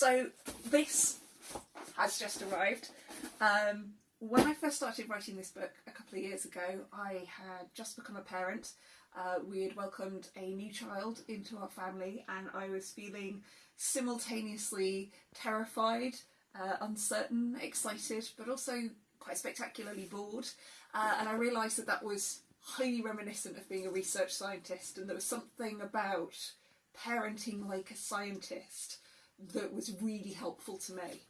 So this has just arrived. Um, when I first started writing this book a couple of years ago, I had just become a parent. Uh, we had welcomed a new child into our family, and I was feeling simultaneously terrified, uh, uncertain, excited, but also quite spectacularly bored. Uh, and I realised that that was highly reminiscent of being a research scientist, and there was something about parenting like a scientist that was really helpful to me.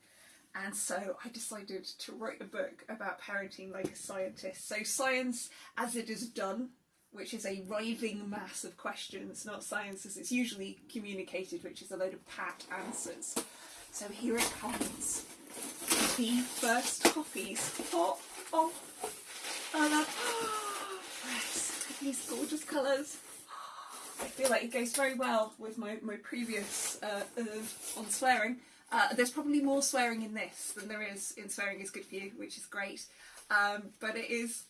And so I decided to write a book about parenting like a scientist. So, science as it is done, which is a writhing mass of questions, not science as it's usually communicated, which is a load of pat answers. So, here it comes. The first copies. Oh, oh, oh, that. Yes, these gorgeous colours. I feel like it goes very well with my, my previous uh, on swearing. Uh, there's probably more swearing in this than there is in Swearing is Good For You, which is great. Um, but it is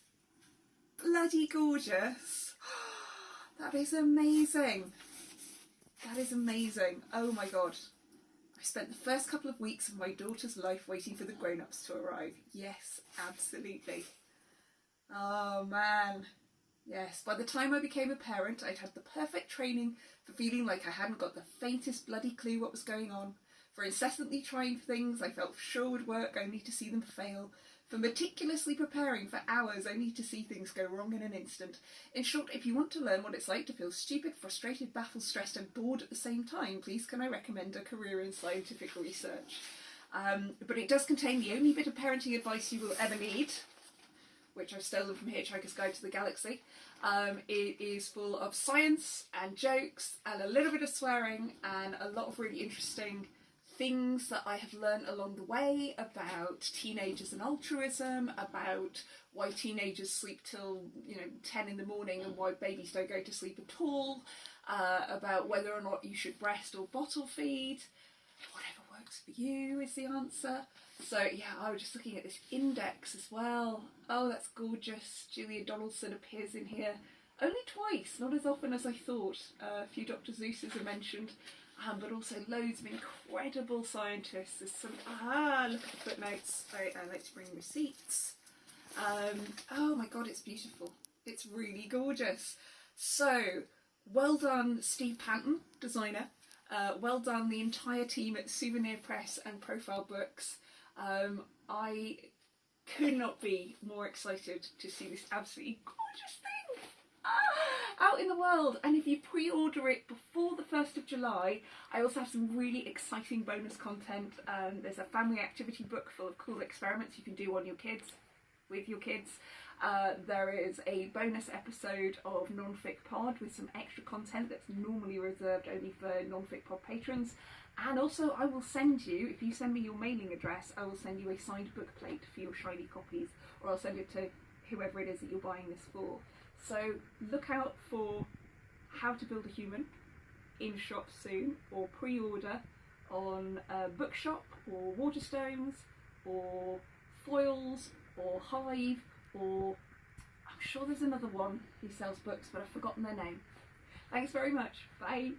bloody gorgeous. that is amazing. That is amazing. Oh my god. I spent the first couple of weeks of my daughter's life waiting for the grown-ups to arrive. Yes, absolutely. Oh man. Yes, by the time I became a parent, I'd had the perfect training for feeling like I hadn't got the faintest bloody clue what was going on for incessantly trying things I felt sure would work only to see them fail, for meticulously preparing for hours only to see things go wrong in an instant. In short, if you want to learn what it's like to feel stupid, frustrated, baffled, stressed and bored at the same time, please can I recommend a career in scientific research. Um, but it does contain the only bit of parenting advice you will ever need, which I've stolen from Hitchhiker's Guide to the Galaxy. Um, it is full of science and jokes and a little bit of swearing and a lot of really interesting things that I have learned along the way about teenagers and altruism, about why teenagers sleep till you know 10 in the morning and why babies don't go to sleep at all, uh, about whether or not you should breast or bottle feed, whatever works for you is the answer. So yeah, I was just looking at this index as well. Oh, that's gorgeous. Julia Donaldson appears in here only twice, not as often as I thought. Uh, a few Dr. Seuss's are mentioned um, but also loads of incredible scientists. There's some, ah, look at the footnotes. I, I like to bring receipts. Um, oh my god, it's beautiful. It's really gorgeous. So, well done Steve Panton, designer. Uh, well done the entire team at Souvenir Press and Profile Books. Um, I could not be more excited to see this absolutely gorgeous thing. Ah! out in the world and if you pre-order it before the 1st of July I also have some really exciting bonus content um, there's a family activity book full of cool experiments you can do on your kids with your kids uh, there is a bonus episode of Nonfic Pod with some extra content that's normally reserved only for Nonfic Pod patrons and also I will send you, if you send me your mailing address, I will send you a signed book plate for your shiny copies or I'll send it to whoever it is that you're buying this for. So look out for How to Build a Human in shops soon or pre-order on uh, Bookshop or Waterstones or Foyles or Hive or I'm sure there's another one who sells books but I've forgotten their name. Thanks very much. Bye.